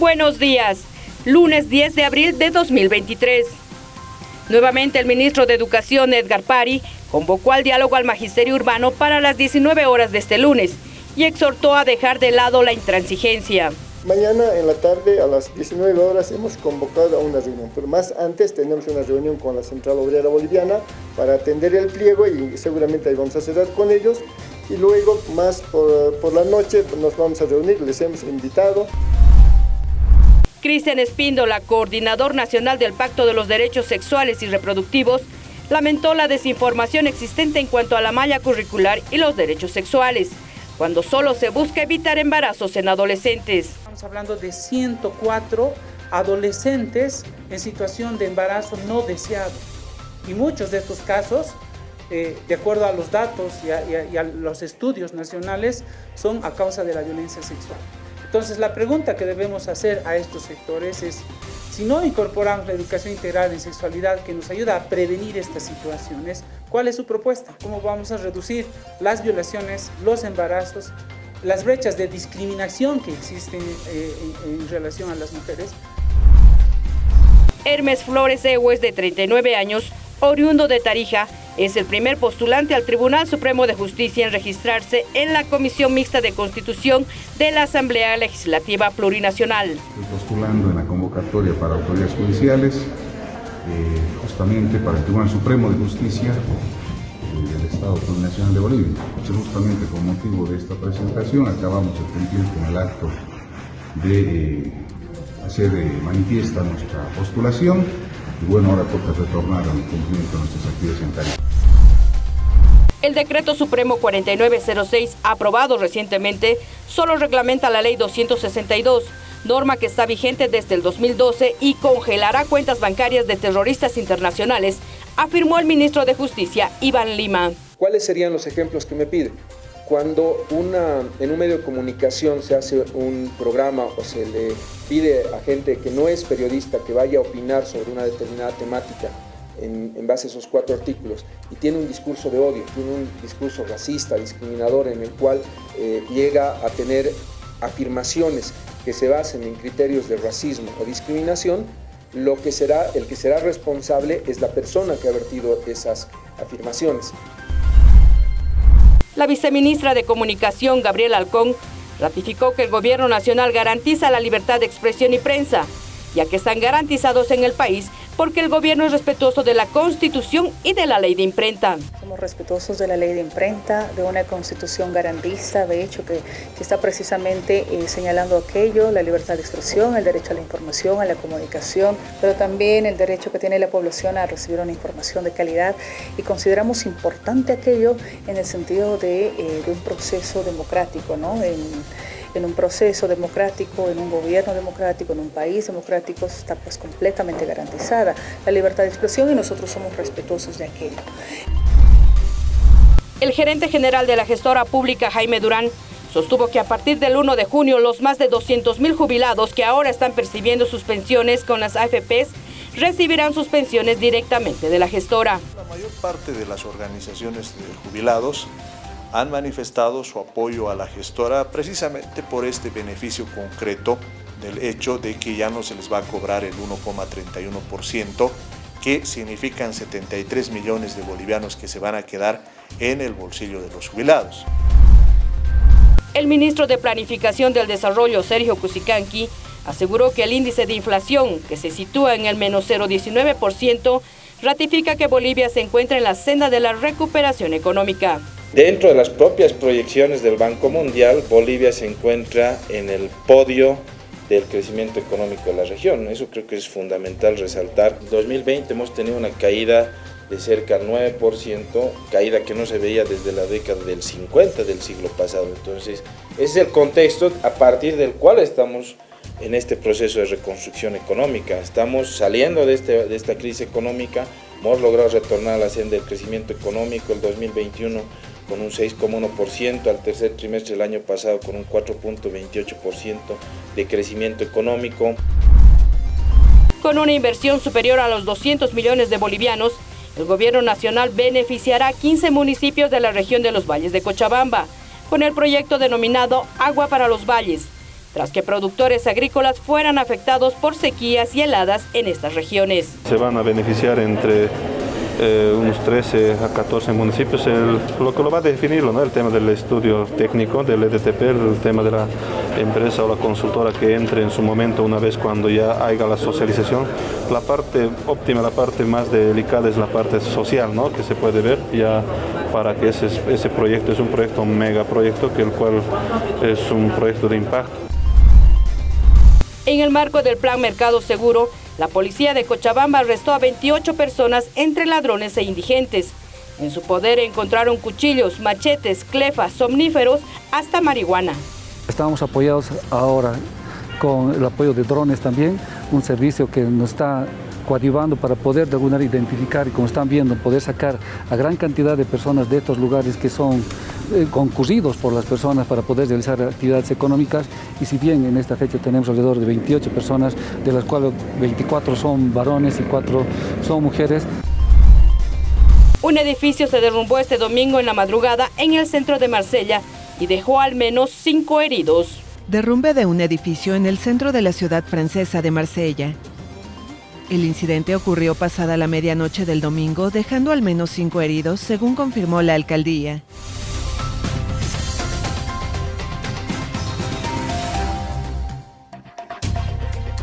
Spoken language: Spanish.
Buenos días, lunes 10 de abril de 2023. Nuevamente el ministro de Educación, Edgar Pari, convocó al diálogo al magisterio urbano para las 19 horas de este lunes y exhortó a dejar de lado la intransigencia. Mañana en la tarde a las 19 horas hemos convocado a una reunión, pero más antes tenemos una reunión con la Central Obrera Boliviana para atender el pliego y seguramente ahí vamos a cerrar con ellos y luego más por, por la noche nos vamos a reunir, les hemos invitado. Cristian Espíndola, coordinador nacional del Pacto de los Derechos Sexuales y Reproductivos, lamentó la desinformación existente en cuanto a la malla curricular y los derechos sexuales, cuando solo se busca evitar embarazos en adolescentes. Estamos hablando de 104 adolescentes en situación de embarazo no deseado. Y muchos de estos casos, eh, de acuerdo a los datos y a, y a los estudios nacionales, son a causa de la violencia sexual. Entonces la pregunta que debemos hacer a estos sectores es, si no incorporamos la educación integral en sexualidad que nos ayuda a prevenir estas situaciones, ¿cuál es su propuesta? ¿Cómo vamos a reducir las violaciones, los embarazos, las brechas de discriminación que existen eh, en, en relación a las mujeres? Hermes Flores Ewes, de 39 años, oriundo de Tarija, es el primer postulante al Tribunal Supremo de Justicia en registrarse en la Comisión Mixta de Constitución de la Asamblea Legislativa Plurinacional. Estoy postulando en la convocatoria para autoridades judiciales, eh, justamente para el Tribunal Supremo de Justicia eh, del Estado Plurinacional de Bolivia. Justamente con motivo de esta presentación acabamos de cumplir con el acto de eh, hacer manifiesta nuestra postulación y bueno, ahora toca retornar al cumplimiento de nuestras actividades en. El decreto supremo 4906, aprobado recientemente, solo reglamenta la ley 262, norma que está vigente desde el 2012 y congelará cuentas bancarias de terroristas internacionales, afirmó el ministro de Justicia, Iván Lima. ¿Cuáles serían los ejemplos que me pide? Cuando una, en un medio de comunicación se hace un programa o se le pide a gente que no es periodista que vaya a opinar sobre una determinada temática en, base a esos cuatro artículos y tiene un discurso de odio, tiene un discurso racista, discriminador en el cual eh, llega a tener afirmaciones que se basen en criterios de racismo o discriminación, lo que será, el que será responsable es la persona que ha vertido esas afirmaciones. La viceministra de Comunicación, Gabriela Alcón, ratificó que el gobierno nacional garantiza la libertad de expresión y prensa, ya que están garantizados en el país porque el gobierno es respetuoso de la Constitución y de la ley de imprenta. Somos respetuosos de la ley de imprenta, de una Constitución garantista, de hecho, que, está precisamente eh, señalando aquello, la libertad de expresión, el derecho a la información, a la comunicación, pero también el derecho que tiene la población a recibir una información de calidad y consideramos importante aquello en el sentido de, eh, un proceso democrático, ¿no? En un proceso democrático, en un gobierno democrático, en un país democrático, está pues completamente garantizada la libertad de expresión y nosotros somos respetuosos de aquello. El gerente general de la gestora pública, Jaime Durán, sostuvo que a partir del 1 de junio los más de 200 mil jubilados que ahora están percibiendo sus pensiones con las AFPs recibirán sus pensiones directamente de la gestora. La mayor parte de las organizaciones de jubilados han manifestado su apoyo a la gestora precisamente por este beneficio concreto del hecho de que ya no se les va a cobrar el 1,31%, que significan 73 millones de bolivianos que se van a quedar en el bolsillo de los jubilados. El ministro de Planificación del Desarrollo, Sergio Cusicanqui, aseguró que el índice de inflación, que se sitúa en el menos 0,19%, ratifica que Bolivia se encuentra en la senda de la recuperación económica. Dentro de las propias proyecciones del Banco Mundial, Bolivia se encuentra en el podio del crecimiento económico de la región. Eso creo que es fundamental resaltar. En 2020 hemos tenido una caída de cerca del 9%, caída que no se veía desde la década del 50 del siglo pasado. Entonces, ese es el contexto a partir del cual estamos en este proceso de reconstrucción económica. Estamos saliendo de, este, de esta crisis económica, hemos logrado retornar a la senda del crecimiento económico el 2021 con un 6,1%, al tercer trimestre del año pasado con un 4.28% de crecimiento económico. Con una inversión superior a los 200 millones de bolivianos, el gobierno nacional beneficiará a 15 municipios de la región de los valles de Cochabamba, con el proyecto denominado Agua para los Valles, tras que productores agrícolas fueran afectados por sequías y heladas en estas regiones. Se van a beneficiar entre eh, unos 13 a 14 municipios. lo que lo va a definir ¿no? el tema del estudio técnico del EDTP, el tema de la empresa o la consultora que entre en su momento una vez cuando ya haya la socialización. La parte óptima, la parte más delicada es la parte social, ¿no? que se puede ver ya para que ese, ese proyecto es un proyecto, un megaproyecto, que el cual es un proyecto de impacto. En el marco del Plan Mercado Seguro, la policía de Cochabamba arrestó a 28 personas entre ladrones e indigentes. En su poder encontraron cuchillos, machetes, clefas, somníferos, hasta marihuana. Estamos apoyados ahora con el apoyo de drones también, un servicio que nos está coadyuvando para poder de alguna manera identificar y como están viendo, poder sacar a gran cantidad de personas de estos lugares que son eh, concurridos por las personas para poder realizar actividades económicas y si bien en esta fecha tenemos alrededor de 28 personas, de las cuales 24 son varones y 4 son mujeres. Un edificio se derrumbó este domingo en la madrugada en el centro de Marsella y dejó al menos 5 heridos. Derrumbe de un edificio en el centro de la ciudad francesa de Marsella. El incidente ocurrió pasada la medianoche del domingo, dejando al menos cinco heridos, según confirmó la alcaldía.